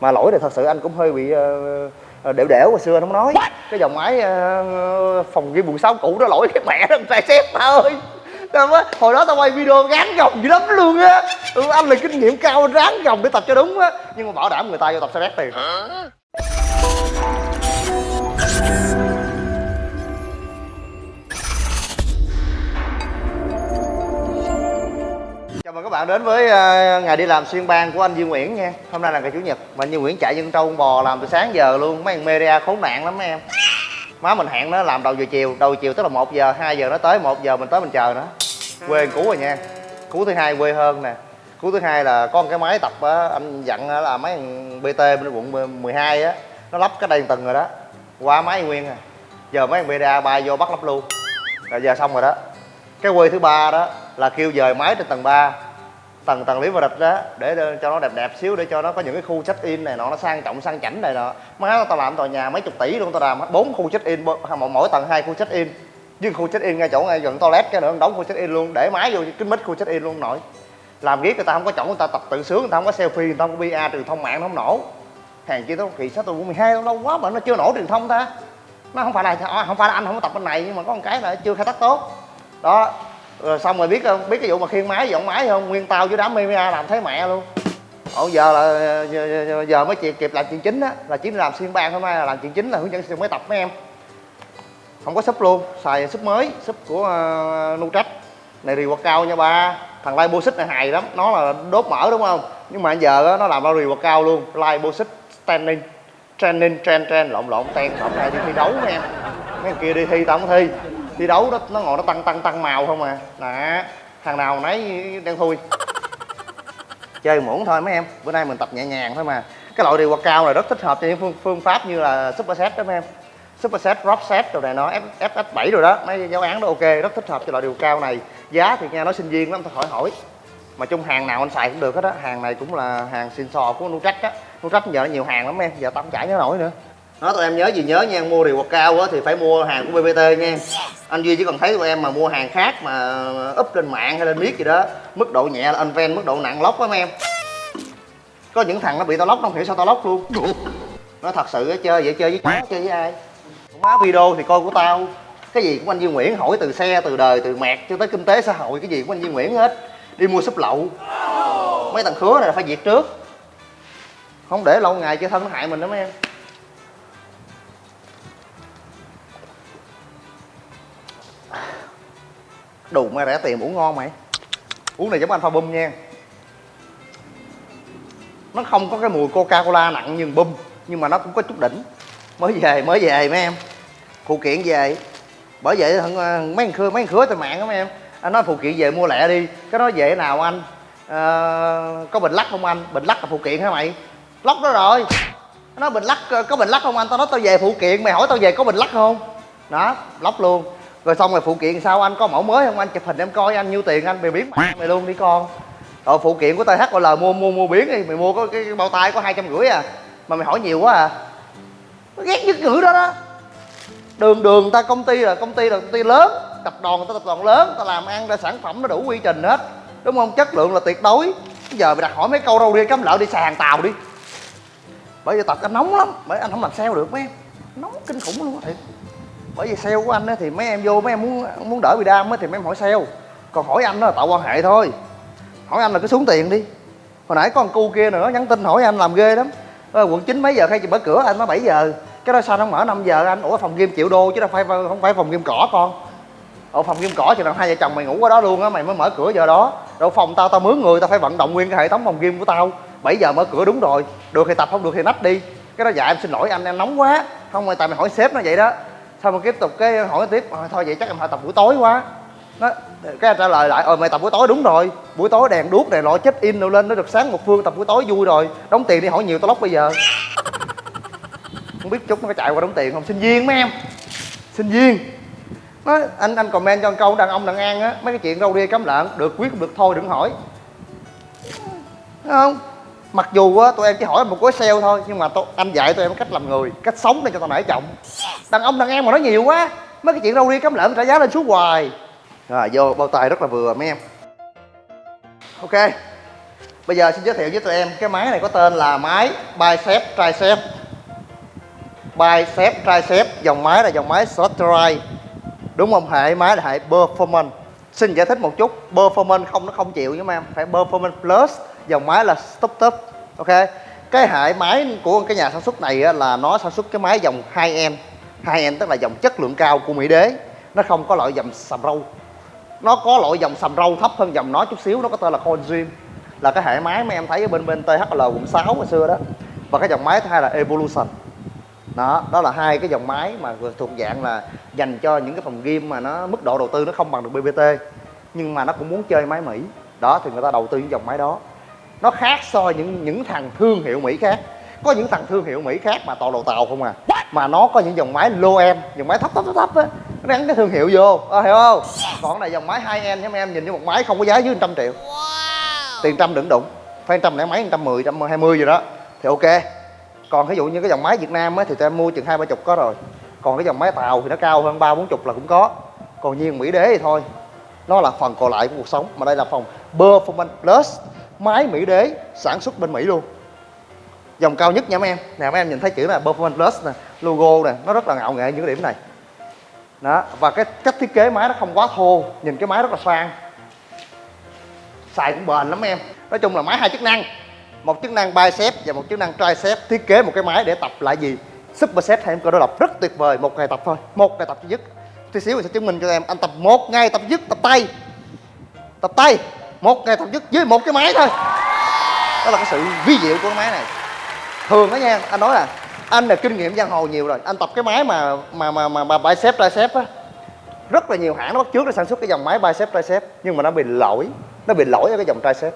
mà lỗi này thật sự anh cũng hơi bị uh, đẻo đẻo hồi xưa anh không nói. Cái dòng máy uh, phòng ghi buồn sáu cũ đó lỗi cái mẹ nó tài xếp ta ơi. Hồi đó tao quay video gán gồng dữ lắm luôn á. Ừ, anh là kinh nghiệm cao ráng gồng để tập cho đúng á. Nhưng mà bảo đảm người ta vô tập sẽ bét tiền mời các bạn đến với ờ, ngày đi làm xuyên bang của anh Duy Nguyễn nha. Hôm nay là ngày chủ nhật mà anh Duy Nguyễn chạy dân trâu bò làm từ sáng giờ luôn. Mấy thằng media khốn nạn lắm mấy em. Má mình hẹn nó làm đầu giờ chiều, đầu chiều tức là một giờ 2 giờ nó tới, một giờ mình tới mình chờ nó. Quê cú rồi nha. Cú thứ hai quê hơn nè. Cú thứ hai là có một cái máy tập á, anh dặn là mấy thằng bt bên quận 12 á, nó lắp cái đây từng rồi đó. Qua máy nguyên à. Giờ mấy thằng media bay vô bắt lắp luôn. Rồi giờ xong rồi đó. Cái quê thứ ba đó là kêu dời máy trên tầng 3 tầng tầng lý và địch đó để cho nó đẹp đẹp xíu để cho nó có những cái khu check in này nọ nó sang trọng sang chảnh này nọ. Má tao làm tòa nhà mấy chục tỷ luôn tao làm bốn khu check in mỗi, mỗi tầng hai khu check in. Với khu check in ngay chỗ ngay gần toilet cái nữa đóng khu check in luôn để máy vô kính mít khu check in luôn nổi. Làm riết người ta không có chỗ người ta tập tự sướng người ta không có selfie người ta không có pa truyền thông mạng nó không nổ. Hàng kia tao kỳ sao tôi 12 lâu quá mà nó chưa nổ truyền thông ta. Nó không phải là à, không phải là anh không có tập bên này nhưng mà có một cái là chưa khai thác tốt. Đó rồi xong rồi biết không biết cái vụ mà khiên máy dọn máy không? Nguyên tao với đám mimia làm thấy mẹ luôn. Ồ giờ là giờ, giờ mới kịp kịp làm chuyện chính á. Là chỉ làm xuyên ban hôm nay là làm chuyện chính là hướng dẫn sử dụng máy tập mấy em. Không có súp luôn xài súp mới súp của ờ, uh, Nutrach này rì quạt cao nha ba. Thằng Lai xích này hài lắm nó là đốt mỡ đúng không? Nhưng mà giờ đó, nó làm ra rì quạt cao luôn. Lai xích standing training trend trend lộn lộn ten lộn này đi thi đấu mấy em. Mấy kia đi thi tao không thi thi đấu đó nó ngồi nó tăng tăng tăng màu không à. Đó thằng nào nấy đang thui. Chơi muỗng thôi mấy em bữa nay mình tập nhẹ nhàng thôi mà. Cái loại điều quạt cao này rất thích hợp cho những phương, phương pháp như là super set đó mấy em. Super set drop set rồi này nó f f 7 rồi đó. Mấy giáo án đó ok rất thích hợp cho loại điều cao này. Giá thì nghe nói sinh viên lắm thôi khỏi hỏi. Mà chung hàng nào anh xài cũng được hết á. Hàng này cũng là hàng xin sò của nutrach á. Nutrach giờ nó nhiều hàng lắm em giờ tao không chảy nhớ nổi nữa đó tụi em nhớ gì nhớ nha mua điều quạt cao á thì phải mua hàng của bbt nha. Anh duy chỉ cần thấy tụi em mà mua hàng khác mà up lên mạng hay lên miết gì đó mức độ nhẹ là anh ven mức độ nặng lóc lắm em. Có những thằng nó bị tao lóc không hiểu sao tao lóc luôn. Nó thật sự chơi vậy chơi với chó chơi với ai? Má video thì coi của tao. Cái gì của anh Duy Nguyễn hỏi từ xe từ đời từ mẹt cho tới kinh tế xã hội cái gì của anh Duy Nguyễn hết. Đi mua súp lậu. Mấy thằng khứa này là phải diệt trước. Không để lâu ngày chơi thân nó hại mình đó mấy em đủ mà rẻ tiền uống ngon mày. Uống này giống anh pha bum nha. Nó không có cái mùi coca cola nặng như bum nhưng mà nó cũng có chút đỉnh. Mới về mới về mấy em. Phụ kiện về. Bởi vậy ờ, mấy thằng khứa mấy thằng khứa trên mạng đó mấy em. Anh nói phụ kiện về mua lẹ đi. Cái nói về nào anh? À, có bình lắc không anh? Bình lắc là phụ kiện hả mày? Lóc đó rồi. Nó bình lắc ờ, có bình lắc không anh? Tao nói tao về phụ kiện. Mày hỏi tao về có bình lắc không? Đó lóc luôn rồi xong rồi phụ kiện sao? Anh có mẫu mới không? Anh chụp hình em coi anh nhiêu tiền? Anh mày biến mày luôn đi con. Rồi phụ kiện của THOL mua mua mua biến đi. Mày mua có cái, cái bao tay có hai trăm rưỡi à. Mà mày hỏi nhiều quá à. Ghét nhất ngữ đó đó. Đường đường ta công ty là công ty là công ty lớn. Tập đoàn ta tập đoàn lớn. Ta làm ăn ra sản phẩm nó đủ quy trình hết. Đúng không? Chất lượng là tuyệt đối. Bây giờ mày đặt hỏi mấy câu đâu đi cắm lợn đi sàn tàu đi. Bởi vì tập anh nóng lắm. Bởi anh không làm sale được mấy em. Nóng kinh khủng luôn á. thiệt bởi vì sale của anh á thì mấy em vô, mấy em muốn muốn đỡ bị đam á thì mấy em hỏi sale. Còn hỏi anh đó là tạo quan hệ thôi. Hỏi anh là cứ xuống tiền đi. Hồi nãy có con cu kia nữa nhắn tin hỏi anh làm ghê lắm. Quận 9 mấy giờ khai chị mở cửa? Anh nói 7 giờ. Cái đó sao nó mở 5 giờ anh? Ủa, phòng game triệu đô chứ đâu phải, không phải phòng game cỏ con. Ở phòng game cỏ thì là hai vợ chồng mày ngủ ở đó luôn á, mày mới mở cửa giờ đó. Đâu phòng tao tao mướn người, tao phải vận động nguyên cái hệ thống phòng game của tao. 7 giờ mở cửa đúng rồi. Được thì tập, không được thì nách đi. Cái đó dạ em xin lỗi anh, em nóng quá. Không rồi tại mày hỏi sếp nó vậy đó xong rồi tiếp tục cái hỏi tiếp? Ờ, thôi vậy chắc em phải tập buổi tối quá. Nó cái anh trả lời lại ờ mày tập buổi tối đúng rồi. Buổi tối đèn đuốc này nọ check in rồi lên nó được sáng một phương tập buổi tối vui rồi. Đóng tiền đi hỏi nhiều tao lóc bây giờ. Không biết chút nó có chạy qua đóng tiền không? Sinh viên mấy em. Sinh viên nó anh anh comment cho câu đàn ông đàn an á. Mấy cái chuyện râu ria cấm lợn được quyết được thôi đừng hỏi. Đúng không? Mặc dù á tụi em chỉ hỏi một gói sale thôi nhưng mà tôi, anh dạy tụi em cách làm người cách sống để cho tao nể trọng đàn ông, đàn em mà nói nhiều quá. Mấy cái chuyện râu ria cắm lợn trả giá lên xuống hoài. Rồi, vô bao tay rất là vừa, mấy em. Ok, bây giờ xin giới thiệu với tụi em cái máy này có tên là máy bicep tricep. Bicep tricep, dòng máy là dòng máy Slotterite đúng không? Hệ máy là hệ performance. Xin giải thích một chút, performance không, nó không chịu nha em. Phải performance plus, dòng máy là stop top ok, cái hệ máy của cái nhà sản xuất này là nó sản xuất cái máy dòng 2 em hai em tức là dòng chất lượng cao của mỹ đế. Nó không có loại dòng sầm râu. Nó có loại dòng sầm râu thấp hơn dòng nó chút xíu, nó có tên là Consume là cái hệ máy mà em thấy ở bên bên THL quận 6 hồi xưa đó. Và cái dòng máy thứ hai là Evolution. Đó đó là hai cái dòng máy mà thuộc dạng là dành cho những cái phòng game mà nó mức độ đầu tư nó không bằng được BBT nhưng mà nó cũng muốn chơi máy Mỹ. Đó, thì người ta đầu tư những dòng máy đó. Nó khác so những những thằng thương hiệu Mỹ khác có những thằng thương hiệu Mỹ khác mà toàn đồ tàu không à. Mà nó có những dòng máy low end dòng máy thấp thấp thấp thấp á. Nó gắn cái thương hiệu vô. À, hiểu không? Còn này dòng máy hai end em em nhìn như một máy không có giá dưới trăm triệu. Tiền trăm đừng đụng. Phải trăm lẻ mấy trăm mười trăm hai mươi gì đó. Thì ok. Còn ví dụ như cái dòng máy Việt Nam á, thì tụi em mua chừng hai ba chục có rồi. Còn cái dòng máy tàu thì nó cao hơn ba bốn chục là cũng có. Còn nhiên Mỹ đế thì thôi. Nó là phần còn lại của cuộc sống mà đây là phần Performance Plus máy Mỹ đế sản xuất bên Mỹ luôn dòng cao nhất nha mấy em. Nè mấy em nhìn thấy chữ là Performance Plus nè, logo nè, nó rất là ngạo nghệ những cái điểm này. Đó, và cái cách thiết kế máy nó không quá thô, nhìn cái máy rất là sang. Xài cũng bền lắm em. Nói chung là máy hai chức năng. Một chức năng bicep và một chức năng tricep. Thiết kế một cái máy để tập lại gì? Superset hay em cơ đối lập rất tuyệt vời. Một ngày tập thôi. Một ngày tập duy nhất. Tí xíu mình sẽ chứng minh cho em. Anh tập một ngày tập dứt tập tay. Tập tay. Một ngày tập dứt với một cái máy thôi. Đó là cái sự vi diệu của cái máy này thường đó nha anh nói là anh là kinh nghiệm giang hồ nhiều rồi anh tập cái máy mà mà mà mà, mà bicep tricep á. Rất là nhiều hãng nó bắt trước để sản xuất cái dòng máy bicep tricep nhưng mà nó bị lỗi nó bị lỗi ở cái dòng tricep.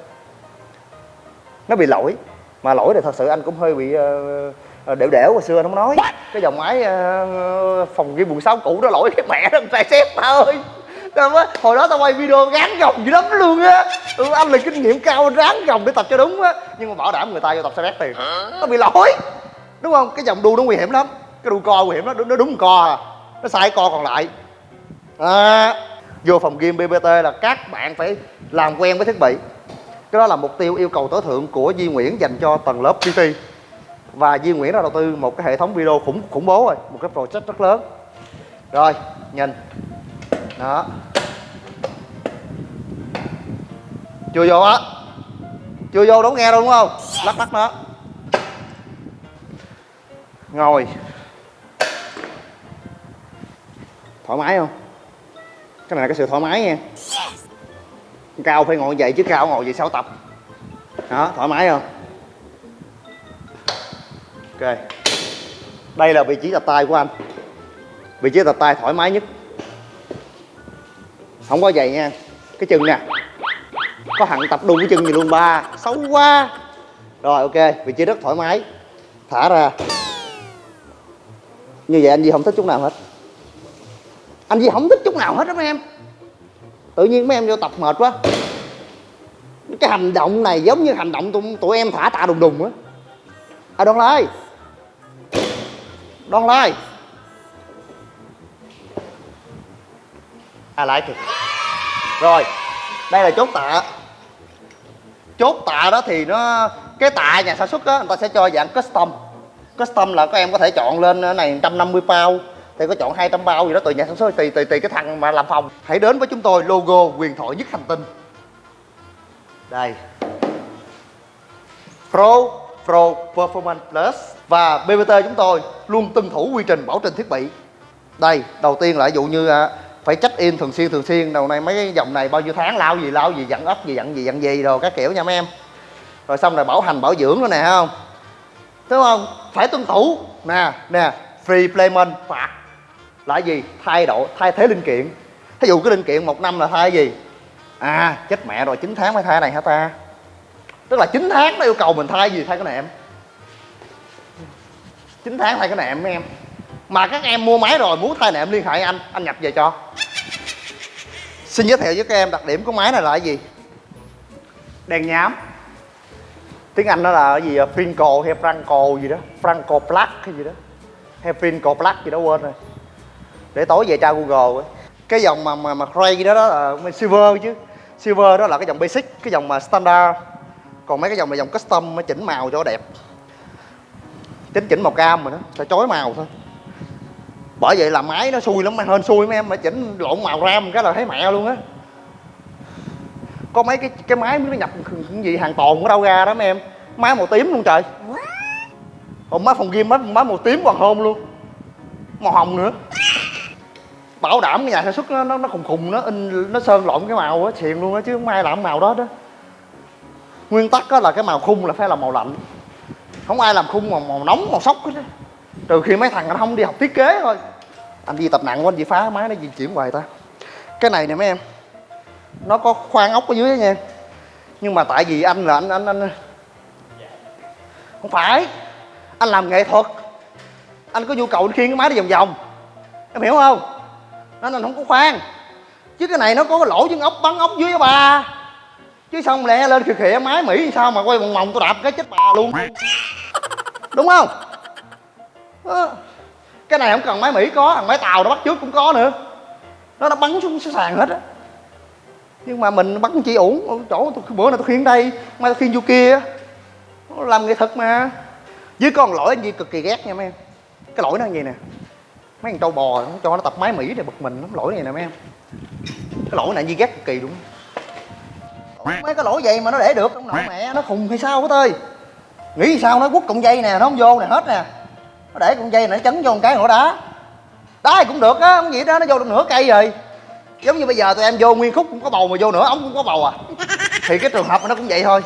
Nó bị lỗi mà lỗi thì thật sự anh cũng hơi bị uh, đểu đểu hồi xưa anh không nói. Cái dòng máy uh, phòng ghi quận sáu cũ đó lỗi cái mẹ nó tricep ba ơi hồi đó tao quay video gán gồng dữ lắm luôn á. Ừ, anh là kinh nghiệm cao ráng gồng để tập cho đúng á. Nhưng mà bảo đảm người ta vô tập sẽ rét tiền nó bị lỗi đúng không? Cái dòng đu nó nguy hiểm lắm. Cái đu co nguy hiểm lắm. Nó đúng co à. Nó sai co còn lại. À, vô phòng game bbt là các bạn phải làm quen với thiết bị. Cái đó là mục tiêu yêu cầu tối thượng của Di Nguyễn dành cho tầng lớp PT và Di Nguyễn đã đầu tư một cái hệ thống video khủng khủng bố rồi. Một cái project rất lớn. Rồi nhìn đó. Chưa vô á. Chưa vô đúng nghe đâu, đúng không? Lắc lắc nó ngồi. Thoải mái không? Cái này là cái sự thoải mái nha. Cao phải ngồi vậy chứ cao ngồi vậy sao tập? Đó, thoải mái không? Ok. Đây là vị trí tập tay của anh. Vị trí tập tay thoải mái nhất không có vậy nha. Cái chân nè. Có hẳn tập đun cái chân gì luôn ba. Xấu quá. Rồi ok. Vị trí rất thoải mái. Thả ra. Như vậy anh gì không thích chút nào hết. Anh gì không thích chút nào hết đó mấy em. Tự nhiên mấy em vô tập mệt quá. Cái hành động này giống như hành động tụi, tụi em thả tạ đùng đùng á. À đoan lai. Đoan lai. À lại kìa rồi đây là chốt tạ. Chốt tạ đó thì nó cái tạ nhà sản xuất á người ta sẽ cho dạng custom. Custom là các em có thể chọn lên ờ, này 150 bao, thì có chọn 200 bao gì đó tùy nhà sản xuất tùy tùy tùy cái thằng mà làm phòng. Hãy đến với chúng tôi logo quyền thoại nhất hành tinh. Đây. Pro Pro Performance Plus và BBT chúng tôi luôn tuân thủ quy trình bảo trình thiết bị. Đây đầu tiên là ví dụ như ờ, phải check in thường xuyên thường xuyên. Đầu này mấy cái dòng này bao nhiêu tháng lao gì lao gì dặn ấp gì dặn gì dặn gì rồi các kiểu nha mấy em. Rồi xong rồi bảo hành, bảo dưỡng nữa nè không? Đúng không? Phải tuân thủ. Nè nè, free payment phạt. Là gì? Thay đổi, thay thế linh kiện. Thí dụ cái linh kiện một năm là thay gì? À chết mẹ rồi 9 tháng mới thay này hả ta? Tức là 9 tháng nó yêu cầu mình thay gì? Thay cái nệm 9 tháng thay cái nệm mấy em mà các em mua máy rồi muốn thay nệm liên hệ anh anh nhập về cho. Xin giới thiệu với các em đặc điểm của máy này là cái gì? Đèn nhám. Tiếng anh nó là cái gì finco, hay Franco gì đó? Franco Plug hay gì đó? Hay Finco Plug gì đó quên rồi. Để tối về tra google ấy. cái dòng mà mà mà Cray đó đó là silver chứ. Silver đó là cái dòng basic cái dòng mà standard. Còn mấy cái dòng là dòng custom mới chỉnh màu cho đẹp. Chỉnh chỉnh màu cam mà nó sẽ chói màu thôi bởi vậy là máy nó xui lắm hơn xui mấy em mà chỉnh lộn màu ram cái là thấy mẹ luôn á. Có mấy cái cái máy nó nhập cái gì hàng tồn ở đâu ra đó mấy em. Máy màu tím luôn trời. Còn máy phòng game máy, máy màu tím còn hôn luôn. Màu hồng nữa. Bảo đảm cái nhà sản xuất nó nó, nó khùng khùng nó in nó sơn lộn cái màu á xiền luôn á chứ không ai làm màu đó đó. Nguyên tắc á là cái màu khung là phải là màu lạnh. Không ai làm khung màu, màu nóng màu sốc hết á trừ khi mấy thằng nó không đi học thiết kế thôi. Anh đi tập nặng quá, anh chỉ phá máy, nó di chuyển hoài ta. Cái này nè mấy em, nó có khoan ốc ở dưới đó nha nhưng mà tại vì anh là anh anh anh không phải, anh làm nghệ thuật. Anh có nhu cầu khiêng cái máy đi vòng vòng. Em hiểu không? Nên anh không có khoan chứ cái này nó có cái lỗ chân ốc, bắn ốc dưới bà. Chứ xong lẹ lên khịa khịa máy, mỹ sao mà quay vòng vòng tôi đạp cái chết bà luôn. Đúng không? Đó. cái này không cần máy mỹ có thằng máy tàu nó bắt trước cũng có nữa. Nó nó bắn xuống sàn hết á. Nhưng mà mình bắn chỉ ổn chỗ tôi, bữa nay tôi khiến đây mai tôi khiêng vô kia làm nghệ thuật mà. Với con lỗi anh gì cực kỳ ghét nha mấy em. Cái lỗi nó như vậy nè. Mấy thằng trâu bò nó cho nó tập máy mỹ này bực mình lắm lỗi này nè mấy em. Cái lỗi này như ghét cực kỳ đúng mấy cái lỗi vậy mà nó để được ông nội mẹ nó khùng hay sao hết ơi. Nghĩ sao nó quất cọng dây nè nó không vô nè hết nè nó để cọng dây này nó chấn vô một cái ngõ đá. Đá thì cũng được á không gì đó nó vô được nửa cây rồi. Giống như bây giờ tụi em vô nguyên khúc cũng có bầu mà vô nửa ống cũng có bầu à. Thì cái trường hợp nó cũng vậy thôi.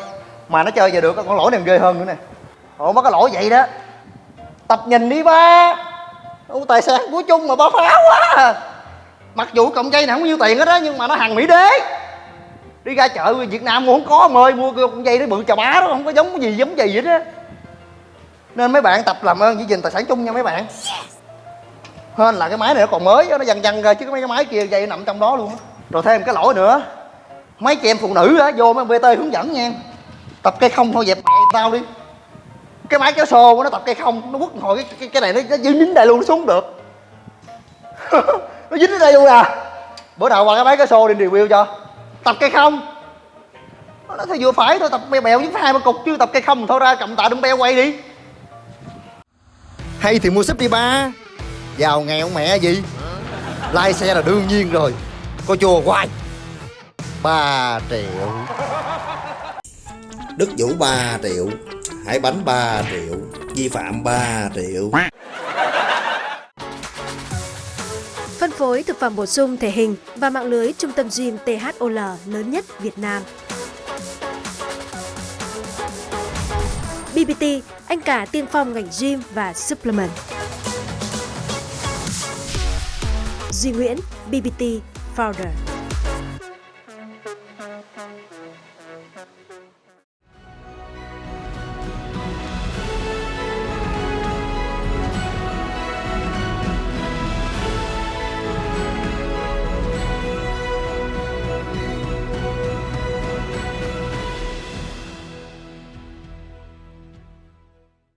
Mà nó chơi giờ được con lỗi này ghê hơn nữa nè. Ồ mấy cái lỗi vậy đó tập nhìn đi ba. Ô, tài sản của chung mà ba pháo quá mặc dù cọng dây này không nhiêu tiền hết á nhưng mà nó hàng mỹ đế. Đi ra chợ việt nam mua không có ông ơi mua cọng dây nó bự chà bá đó không có giống cái gì giống gì vậy đó nên mấy bạn tập làm ơn giữ gìn tài sản chung nha mấy bạn. Hơn là cái máy này nó còn mới nó dằn dằn ra chứ mấy cái máy kia dây nằm trong đó luôn á. Rồi thêm cái lỗi nữa. Mấy chị em phụ nữ á vô mấy bt hướng dẫn nha. Tập cây không thôi dẹp mẹ tao đi. Cái máy kéo xô nó tập cây không nó quất hồi cái, cái, cái này nó, nó dính dính đây luôn nó xuống được. Nó dính đến đây luôn à. Bữa nào qua cái máy kéo xô đi review cho. Tập cây không. Nó thấy vừa phải thôi tập bèo bèo với hai ba cục chứ tập cây không thôi ra cầm tạ đừng beo quay đi hay thì mua súp đi ba. Giàu nghèo mẹ gì? Lai xe là đương nhiên rồi. Có chùa hoài. Ba triệu. Đức Vũ 3 triệu Hải Bánh 3 triệu Vi phạm 3 triệu. Phân phối thực phẩm bổ sung thể hình và mạng lưới trung tâm gym THOL lớn nhất Việt Nam. BBT, anh cả tiên phong ngành gym và supplement. Duy Nguyễn, BBT Founder.